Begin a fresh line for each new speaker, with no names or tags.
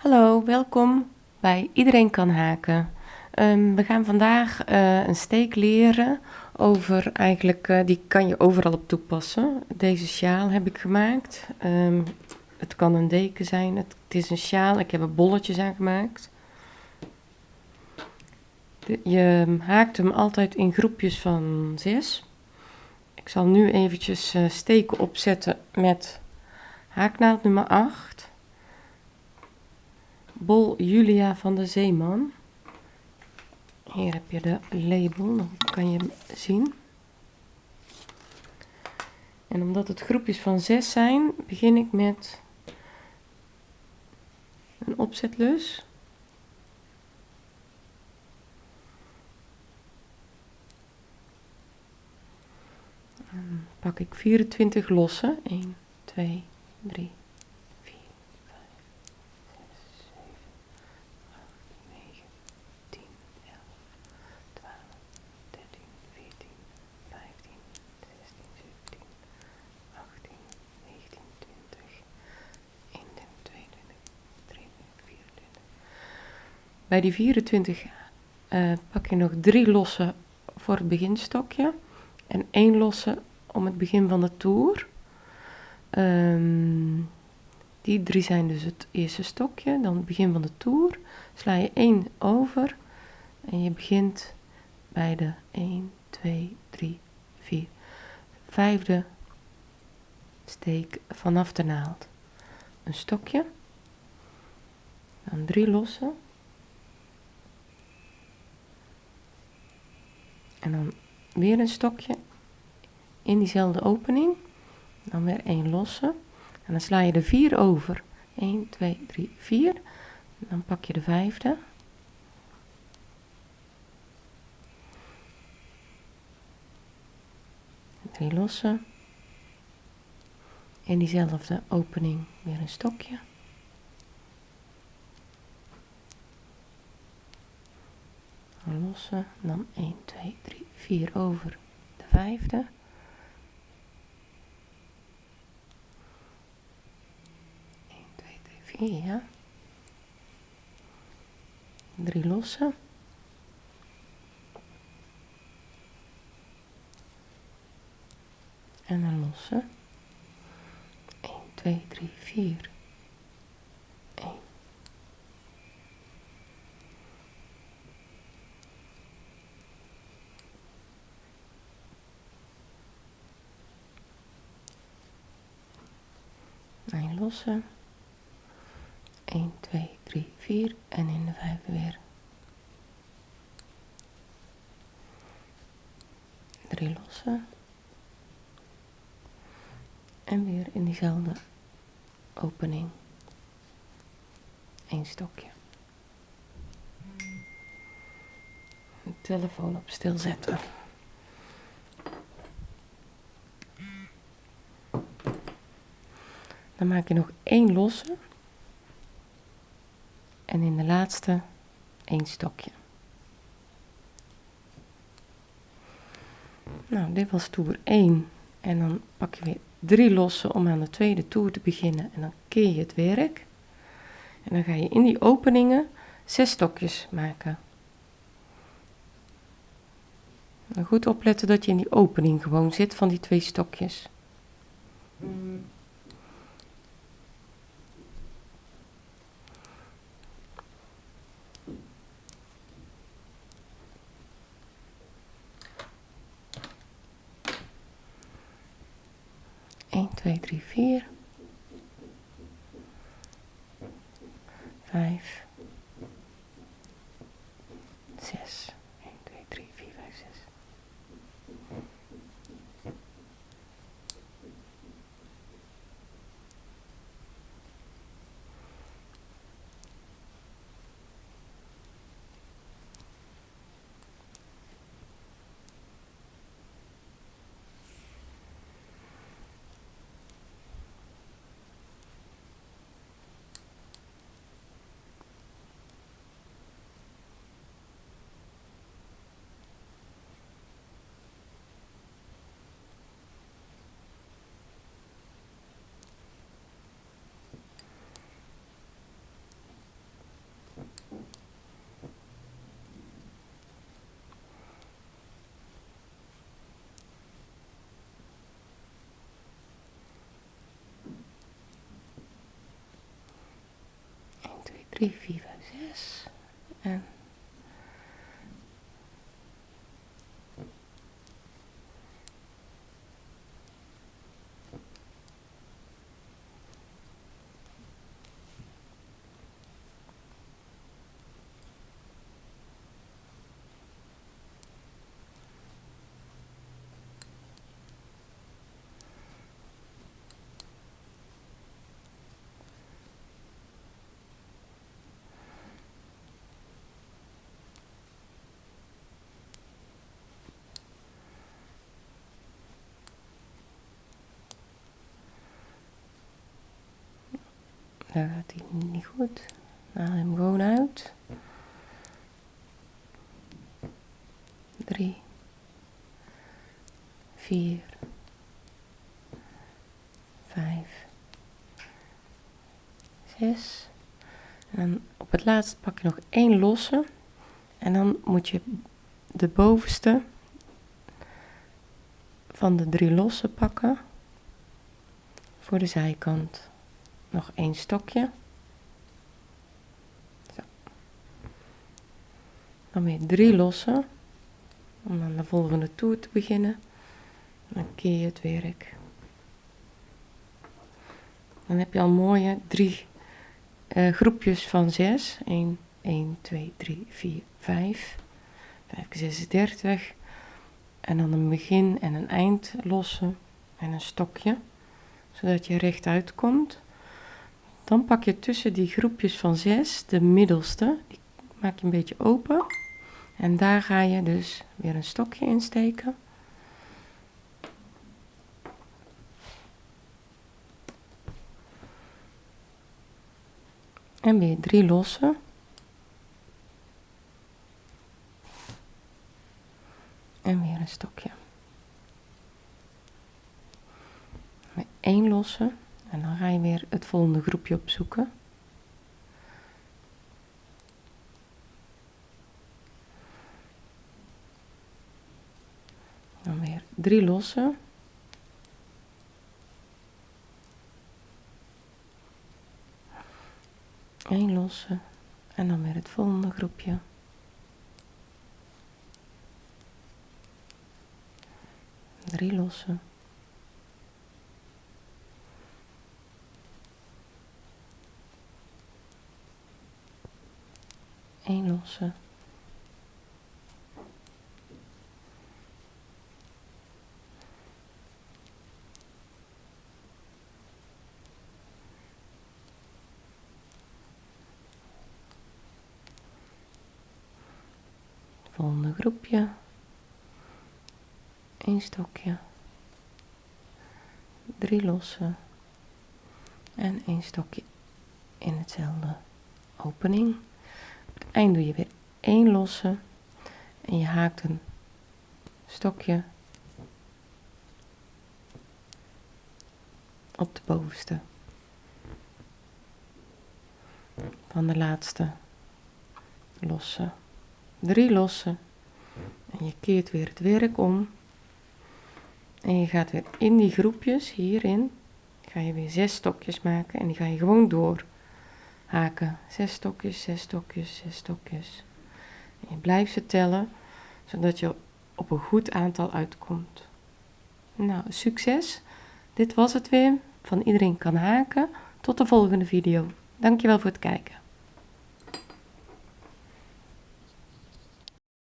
Hallo, welkom bij Iedereen kan haken. Ehm, we gaan vandaag eh, een steek leren over, eigenlijk, eh, die kan je overal op toepassen. Deze sjaal heb ik gemaakt. Ehm, het kan een deken zijn, het, is een sjaal, ik heb er bolletjes aan gemaakt. Je haakt hem altijd in groepjes van zes. Ik zal nu eventjes uh, steken opzetten met haaknaald nummer 8 bol Julia van de Zeeman. Hier heb je de label, dan kan je hem zien. En omdat het groepjes van zes zijn, begin ik met een opzetlus. Dan pak ik 24 losse. 1, 2, 3, Bij die 24 uh, pak je nog drie losse voor het beginstokje en één losse om het begin van de toer. Um, die drie zijn dus het eerste stokje, dan het begin van de toer. Sla je één over en je begint bij de 1, 2, 3, 4, vijfde steek vanaf de naald. Een stokje, dan drie losse. En dan weer een stokje in diezelfde opening. Dan weer één losse. En dan sla je er vier over. 1, 2, 3, 4. Dan pak je de vijfde. Drie losse. In diezelfde opening weer een stokje. Lossen, dan 1, 2, 3, 4 over de vijfde. Ja. Drie lossen. En een losse. 1, 2, 3, 4. Een losse. 1, 2, 3, 4 en in de vijfde weer. 3 losse. En weer in diezelfde opening. Eén stokje. De telefoon op stil zetten. Dan maak je nog één losse. En in de laatste één stokje. Nou, dit was toer 1. En dan pak je weer drie lossen om aan de tweede toer te beginnen. En dan keer je het werk. En dan ga je in die openingen zes stokjes maken. En goed opletten dat je in die opening gewoon zit van die twee stokjes. 1, 2, 3, 4, 3, 4, 5, Daar gaat hij niet goed. Haal hem gewoon uit. 3, 4, 5, 6. En dan op het laatste pak je nog één losse. En dan moet je de bovenste van de drie losse pakken voor de zijkant nog één stokje. Zo. Dan weer drie lossen. Om aan de volgende toer te beginnen. Dan keer je het werk. Dan heb je al mooie drie uh, groepjes van zes. 1, 1, 2, 3, 4, 5. 5 keer 6 is 30. En dan een begin en een eind lossen en een stokje. Zodat je rechtuit komt. Dan pak je tussen die groepjes van zes de middelste, die maak je een beetje open. En daar ga je dus weer een stokje in steken. En weer drie losse. En weer een stokje. Met één losse. En dan ga je weer het volgende groepje opzoeken. Dan weer drie losse. Eén losse. En dan weer het volgende groepje. Drie losse. 1 losse. Volgende groepje. Een stokje. Drie losse. En een stokje in hetzelfde opening eind doe je weer één losse en je haakt een stokje op de bovenste van de laatste losse. Drie losse en je keert weer het werk om. En je gaat weer in die groepjes hierin. Ga je weer zes stokjes maken en die ga je gewoon door haken. Zes stokjes, zes stokjes, zes stokjes. Je blijft ze tellen, zodat je op een goed aantal uitkomt. Nou, succes! Dit was het weer. Van iedereen kan haken. Tot de volgende video. Dankjewel voor het kijken.